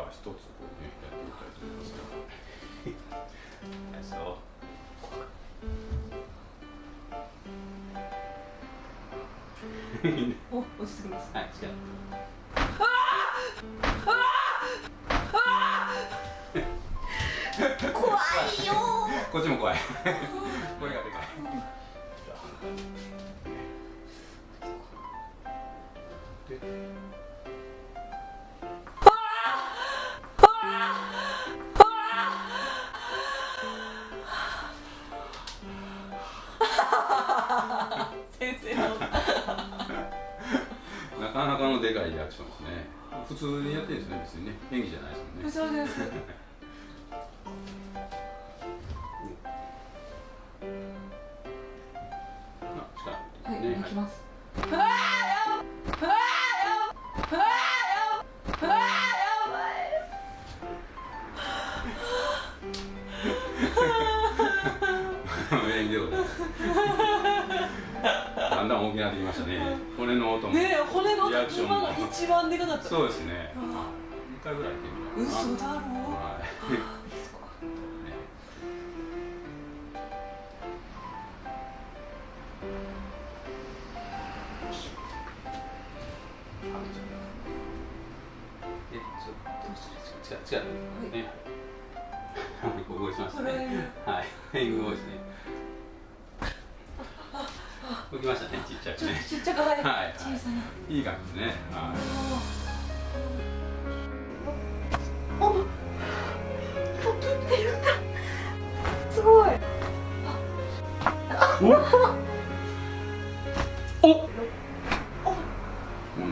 は一つこうねやってみたいと思いますけど そう。お落ち着きます。はいじゃ怖いよあこっちも怖い。声がでかい 先生の。なかなかのでかいリアクションですね。普通にやってるんですね。別にね。演技じゃないですもんね。そうです。はい、ね行きます。演技でございだんだん大きくなってきましたね骨の音もねえ骨のリアクションも今が一番でかかったそうですねあ2回ぐらいいってるのかな嘘だろはい違う違う違うね。ここ動いてますね。はい、ヘイングボイスね。きましたねちっちゃくね。ちっちゃくはい、小さな。いい感じね。はい。おポキってすごい。おおおおおおおお